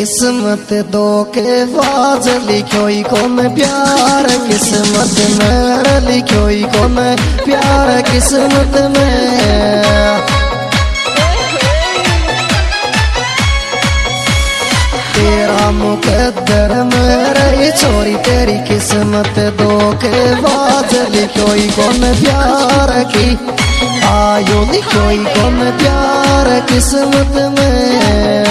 किस्मत दो के बाज लिखो को मैं प्यार, किस्मत में लिखो को मैं प्यार, किस्मत में तेरा मुकद्दर रही छोरी, तेरी किस्मत दो के बाज लिखो को मैं प्यार की। आयो लिखो को मैं प्यार, किस्मत में